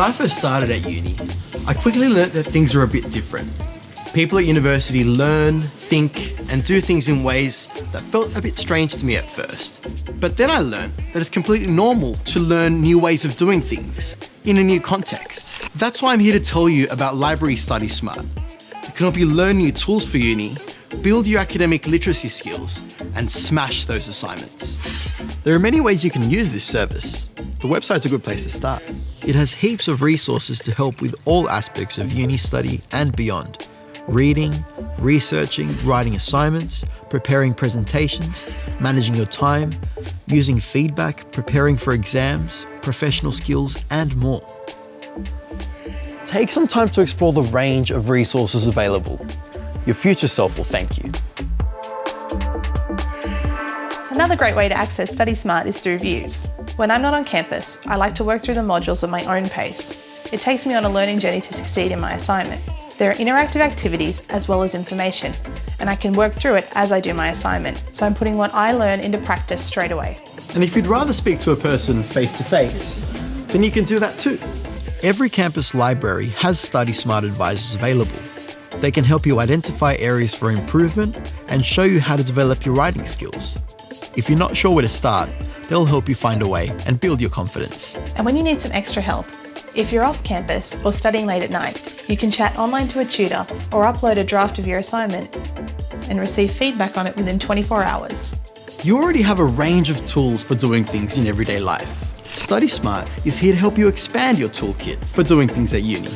I first started at uni, I quickly learnt that things are a bit different. People at university learn, think, and do things in ways that felt a bit strange to me at first. But then I learned that it's completely normal to learn new ways of doing things in a new context. That's why I'm here to tell you about Library Study Smart. It can help you learn new tools for uni, build your academic literacy skills, and smash those assignments. There are many ways you can use this service. The website's a good place to start. It has heaps of resources to help with all aspects of uni study and beyond. Reading, researching, writing assignments, preparing presentations, managing your time, using feedback, preparing for exams, professional skills, and more. Take some time to explore the range of resources available. Your future self will thank you. Another great way to access Study Smart is through vUWS. When I'm not on campus, I like to work through the modules at my own pace. It takes me on a learning journey to succeed in my assignment. There are interactive activities as well as information, and I can work through it as I do my assignment, so I'm putting what I learn into practice straight away. And if you'd rather speak to a person face to face, then you can do that too. Every campus library has Study Smart advisors available. They can help you identify areas for improvement and show you how to develop your writing skills. If you're not sure where to start, they'll help you find a way and build your confidence. And when you need some extra help, if you're off campus or studying late at night, you can chat online to a tutor or upload a draft of your assignment and receive feedback on it within 24 hours. You already have a range of tools for doing things in everyday life. Study Smart is here to help you expand your toolkit for doing things at uni.